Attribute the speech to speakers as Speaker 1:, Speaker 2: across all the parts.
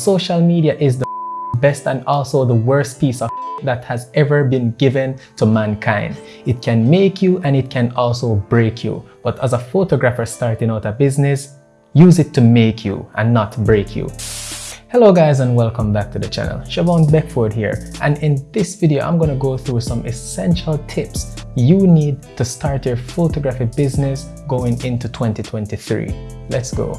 Speaker 1: social media is the best and also the worst piece of that has ever been given to mankind. It can make you and it can also break you. But as a photographer starting out a business, use it to make you and not break you. Hello guys and welcome back to the channel. Siobhan Beckford here and in this video I'm going to go through some essential tips you need to start your photography business going into 2023. Let's go.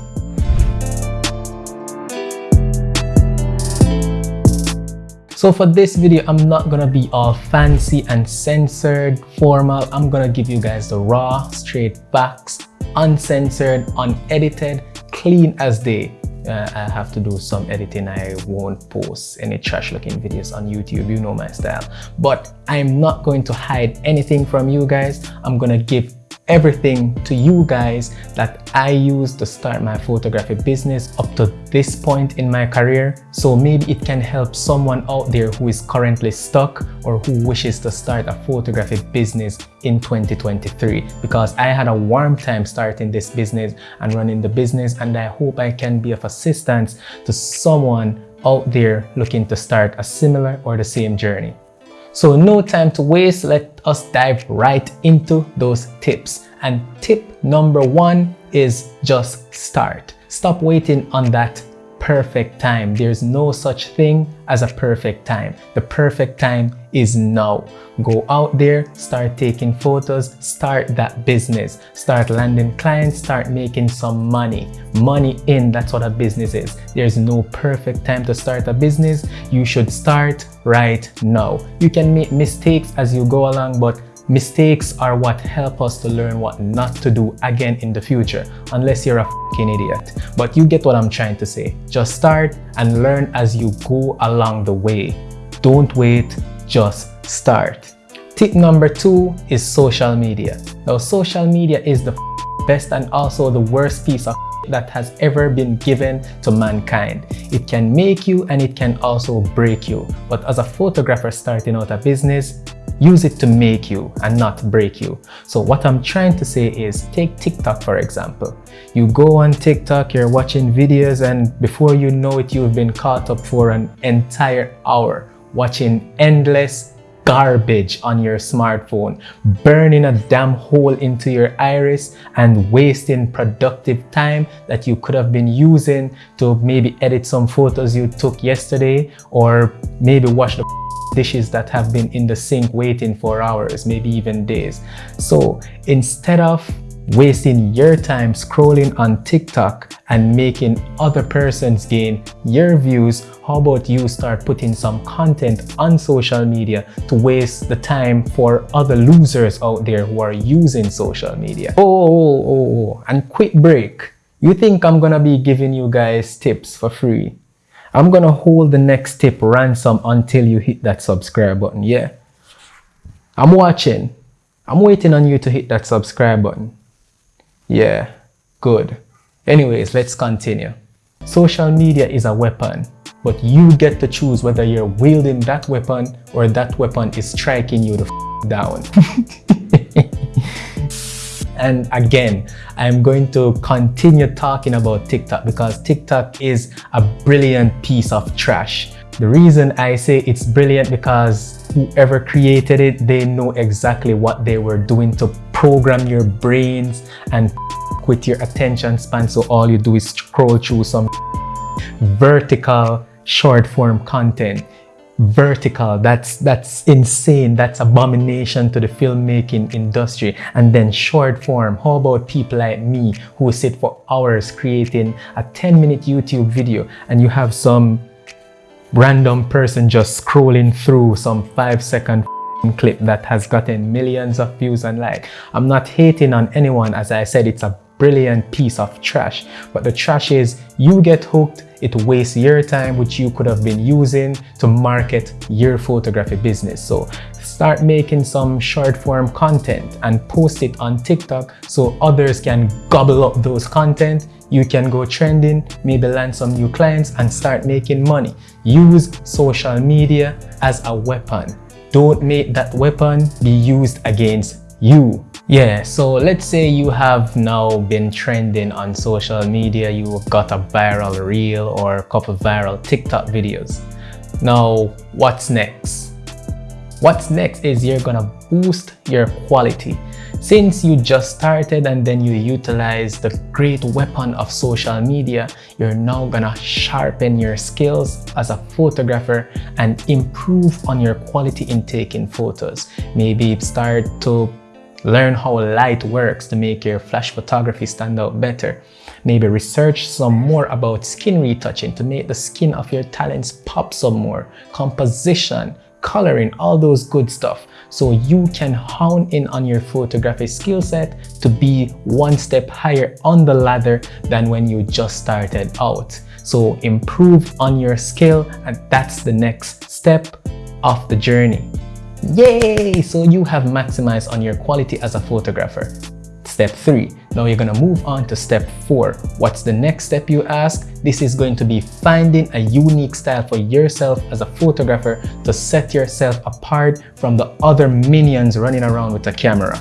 Speaker 1: So for this video, I'm not gonna be all fancy and censored, formal. I'm gonna give you guys the raw, straight facts, uncensored, unedited, clean as day. Uh, I have to do some editing. I won't post any trash looking videos on YouTube. You know my style. But I'm not going to hide anything from you guys. I'm gonna give everything to you guys that I use to start my photography business up to this point in my career. So maybe it can help someone out there who is currently stuck or who wishes to start a photography business in 2023 because I had a warm time starting this business and running the business and I hope I can be of assistance to someone out there looking to start a similar or the same journey. So no time to waste, let us dive right into those tips. And tip number one is just start. Stop waiting on that perfect time. There's no such thing as a perfect time. The perfect time is now. Go out there, start taking photos, start that business, start landing clients, start making some money. Money in, that's what a business is. There's no perfect time to start a business. You should start right now. You can make mistakes as you go along, but Mistakes are what help us to learn what not to do again in the future, unless you're a fucking idiot. But you get what I'm trying to say. Just start and learn as you go along the way. Don't wait, just start. Tip number two is social media. Now, social media is the best and also the worst piece of that has ever been given to mankind. It can make you and it can also break you. But as a photographer starting out a business, use it to make you and not break you. So what I'm trying to say is take TikTok for example. You go on TikTok, you're watching videos and before you know it, you've been caught up for an entire hour watching endless garbage on your smartphone, burning a damn hole into your iris and wasting productive time that you could have been using to maybe edit some photos you took yesterday or maybe wash the dishes that have been in the sink waiting for hours, maybe even days. So instead of wasting your time scrolling on TikTok and making other persons gain your views, how about you start putting some content on social media to waste the time for other losers out there who are using social media? Oh, oh, oh, oh. oh. and quick break. You think I'm gonna be giving you guys tips for free? I'm to hold the next tip ransom until you hit that subscribe button. Yeah. I'm watching. I'm waiting on you to hit that subscribe button. Yeah, good. Anyways, let's continue. Social media is a weapon, but you get to choose whether you're wielding that weapon or that weapon is striking you the down. And again, I'm going to continue talking about TikTok because TikTok is a brilliant piece of trash. The reason I say it's brilliant because whoever created it, they know exactly what they were doing to program your brains and with your attention span. So all you do is scroll through some vertical short form content vertical that's that's insane that's abomination to the filmmaking industry and then short form how about people like me who sit for hours creating a 10 minute youtube video and you have some random person just scrolling through some five second clip that has gotten millions of views and like i'm not hating on anyone as i said it's a brilliant piece of trash but the trash is you get hooked it wastes your time which you could have been using to market your photography business. So start making some short form content and post it on TikTok so others can gobble up those content. You can go trending, maybe land some new clients and start making money. Use social media as a weapon. Don't make that weapon be used against you. Yeah, so let's say you have now been trending on social media, you've got a viral reel or a couple viral TikTok videos. Now, what's next? What's next is you're gonna boost your quality. Since you just started and then you utilize the great weapon of social media, you're now gonna sharpen your skills as a photographer and improve on your quality in taking photos. Maybe start to learn how light works to make your flash photography stand out better. Maybe research some more about skin retouching to make the skin of your talents pop some more, composition, coloring, all those good stuff. So you can hone in on your photography skill set to be one step higher on the ladder than when you just started out. So improve on your skill and that's the next step of the journey. Yay! So you have maximized on your quality as a photographer. Step 3. Now you're to move on to step 4. What's the next step you ask? This is going to be finding a unique style for yourself as a photographer to set yourself apart from the other minions running around with a camera.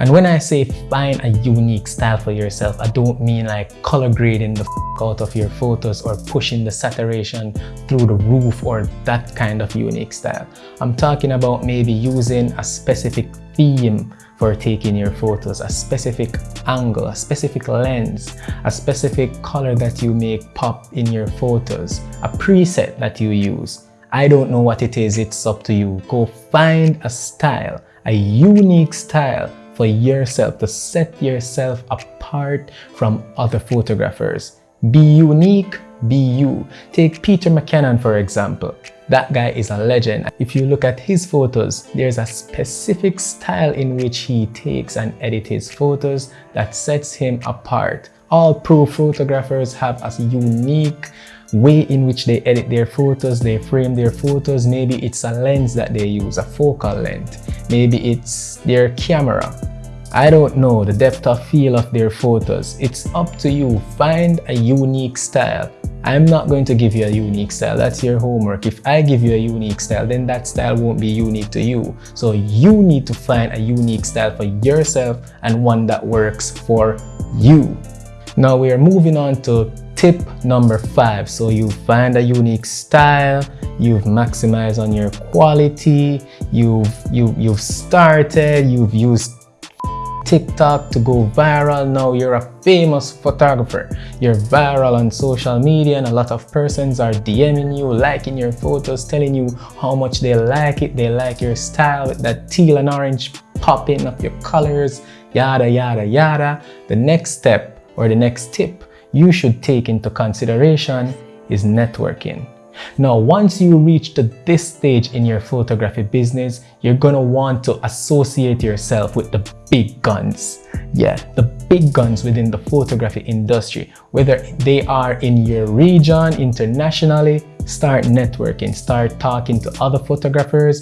Speaker 1: And when I say find a unique style for yourself, I don't mean like color grading the out of your photos or pushing the saturation through the roof or that kind of unique style. I'm talking about maybe using a specific theme for taking your photos, a specific angle, a specific lens, a specific color that you make pop in your photos, a preset that you use. I don't know what it is, it's up to you. Go find a style, a unique style for yourself to set yourself apart from other photographers. Be unique, be you. Take Peter McKinnon for example. That guy is a legend. If you look at his photos, there's a specific style in which he takes and edits his photos that sets him apart. All pro photographers have a unique way in which they edit their photos, they frame their photos. Maybe it's a lens that they use, a focal length. Maybe it's their camera. I don't know the depth of field of their photos. It's up to you. Find a unique style. I'm not going to give you a unique style. That's your homework. If I give you a unique style, then that style won't be unique to you. So you need to find a unique style for yourself and one that works for you. Now we are moving on to tip number five. So you find a unique style, you've maximized on your quality, you've, you, you've started, you've used TikTok to go viral. Now you're a famous photographer. You're viral on social media and a lot of persons are DMing you, liking your photos, telling you how much they like it. They like your style with that teal and orange popping of your colors, yada, yada, yada. The next step or the next tip you should take into consideration is networking. Now, once you reach to this stage in your photography business, you're gonna want to associate yourself with the big guns. Yeah, the big guns within the photography industry, whether they are in your region, internationally, start networking, start talking to other photographers,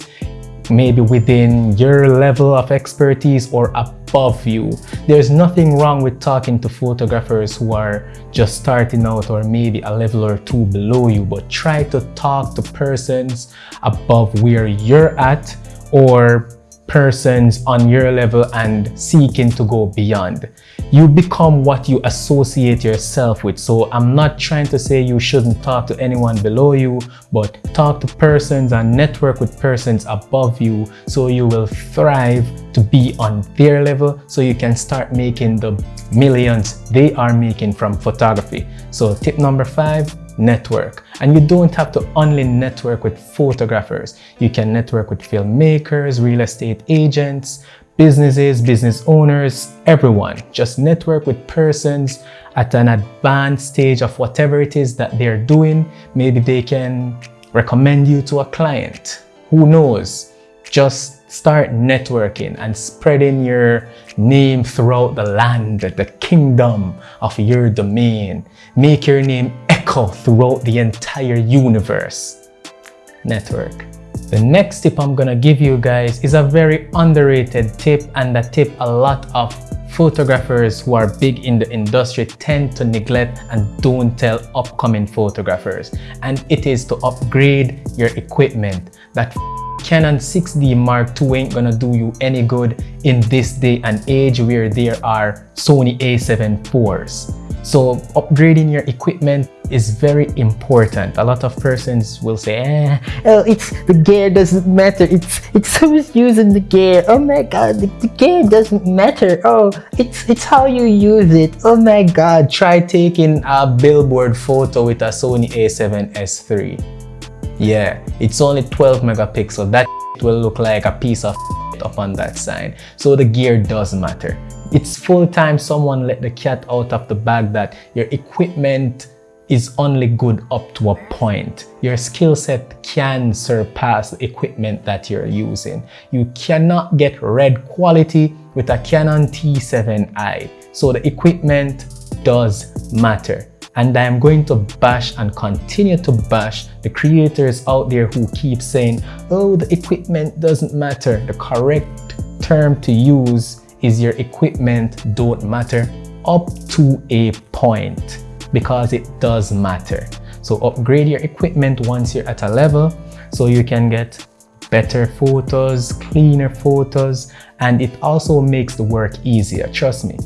Speaker 1: maybe within your level of expertise or above you. There's nothing wrong with talking to photographers who are just starting out or maybe a level or two below you, but try to talk to persons above where you're at or persons on your level and seeking to go beyond. You become what you associate yourself with. So I'm not trying to say you shouldn't talk to anyone below you, but talk to persons and network with persons above you so you will thrive to be on their level so you can start making the millions they are making from photography. So tip number five, network. And you don't have to only network with photographers. You can network with filmmakers, real estate agents, businesses, business owners, everyone. Just network with persons at an advanced stage of whatever it is that they're doing. Maybe they can recommend you to a client. Who knows? Just start networking and spreading your name throughout the land, the kingdom of your domain. Make your name echo throughout the entire universe. Network. The next tip I'm gonna give you guys is a very underrated tip and a tip a lot of photographers who are big in the industry tend to neglect and don't tell upcoming photographers and it is to upgrade your equipment that Canon 6D Mark II ain't gonna do you any good in this day and age where there are Sony a7 IVs. So upgrading your equipment is very important. A lot of persons will say, eh, oh, it's the gear doesn't matter. It's it's who's using the gear. Oh my god, the, the gear doesn't matter. Oh, it's it's how you use it. Oh my god, try taking a billboard photo with a Sony a7S III. Yeah, it's only 12 megapixel. That will look like a piece of up on that sign. So the gear does matter. It's full time someone let the cat out of the bag that your equipment is only good up to a point. Your skill set can surpass the equipment that you're using. You cannot get red quality with a Canon T7i. So the equipment does matter. And I'm going to bash and continue to bash the creators out there who keep saying, oh, the equipment doesn't matter. The correct term to use is your equipment don't matter up to a point because it does matter. So upgrade your equipment once you're at a level so you can get better photos, cleaner photos, and it also makes the work easier, trust me.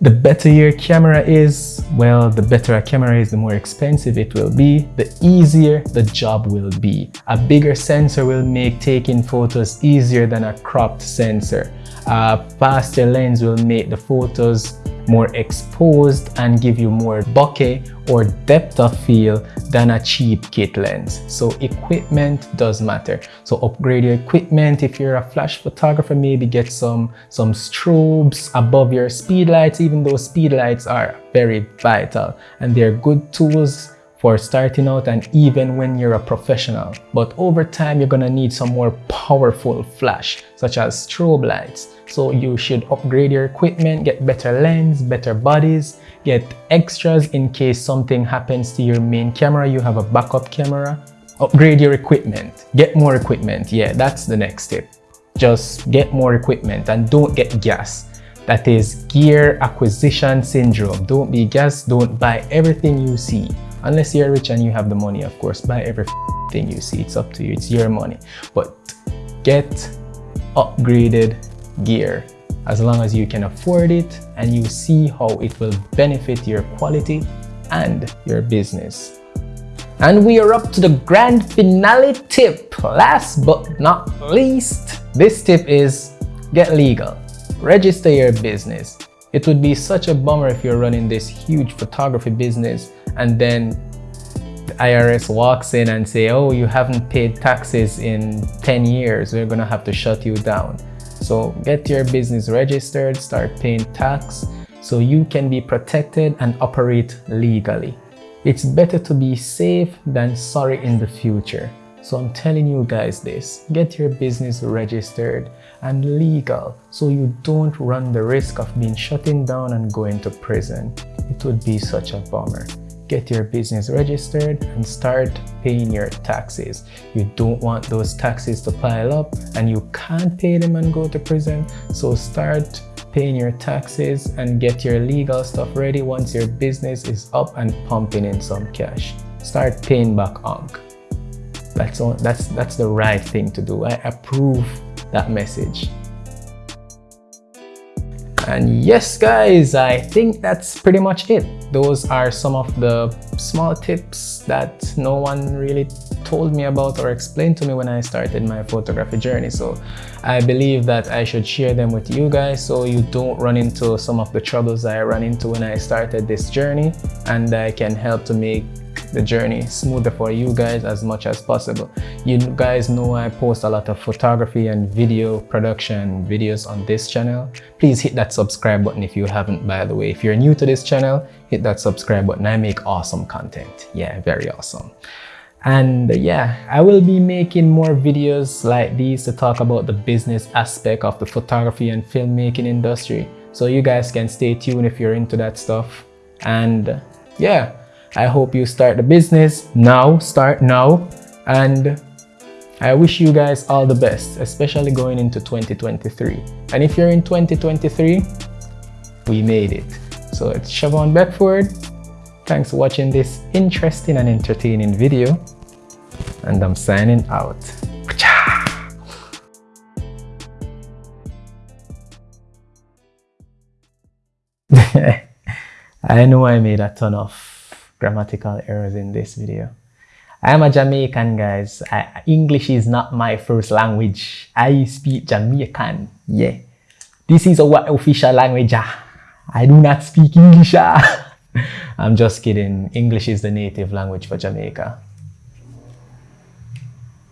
Speaker 1: The better your camera is, well, the better a camera is, the more expensive it will be, the easier the job will be. A bigger sensor will make taking photos easier than a cropped sensor. A faster lens will make the photos more exposed and give you more bokeh or depth of field than a cheap kit lens. So equipment does matter. So upgrade your equipment. If you're a flash photographer, maybe get some, some strobes above your speed lights, even though speed lights are very vital and they're good tools for starting out and even when you're a professional. But over time, you're gonna need some more powerful flash, such as strobe lights. So you should upgrade your equipment, get better lens, better bodies, get extras in case something happens to your main camera, you have a backup camera. Upgrade your equipment, get more equipment. Yeah, that's the next tip. Just get more equipment and don't get gas. That is gear acquisition syndrome. Don't be gas, don't buy everything you see. Unless you're rich and you have the money, of course, buy everything you see. It's up to you. It's your money. But get upgraded gear as long as you can afford it and you see how it will benefit your quality and your business. And we are up to the grand finale tip. Last but not least, this tip is get legal. Register your business. It would be such a bummer if you're running this huge photography business and then the IRS walks in and say, oh, you haven't paid taxes in 10 years, we're gonna have to shut you down. So get your business registered, start paying tax so you can be protected and operate legally. It's better to be safe than sorry in the future. So I'm telling you guys this, get your business registered and legal so you don't run the risk of being shutting down and going to prison. It would be such a bummer get your business registered and start paying your taxes. You don't want those taxes to pile up and you can't pay them and go to prison. So start paying your taxes and get your legal stuff ready once your business is up and pumping in some cash. Start paying back Unc. That's, that's, that's the right thing to do. I approve that message. And yes, guys, I think that's pretty much it. Those are some of the small tips that no one really told me about or explained to me when I started my photography journey. So I believe that I should share them with you guys so you don't run into some of the troubles I ran into when I started this journey and I can help to make the journey smoother for you guys as much as possible. You guys know I post a lot of photography and video production videos on this channel. Please hit that subscribe button if you haven't by the way. If you're new to this channel, hit that subscribe button. I make awesome content. Yeah, very awesome. And yeah, I will be making more videos like these to talk about the business aspect of the photography and filmmaking industry. So you guys can stay tuned if you're into that stuff. And yeah, I hope you start the business now, start now. And I wish you guys all the best, especially going into 2023. And if you're in 2023, we made it. So it's Siobhan Beckford. Thanks for watching this interesting and entertaining video. And I'm signing out. I know I made a ton of grammatical errors in this video. I am a Jamaican, guys. I, English is not my first language. I speak Jamaican. Yeah. This is our official language. Ah. I do not speak English. Ah. I'm just kidding. English is the native language for Jamaica.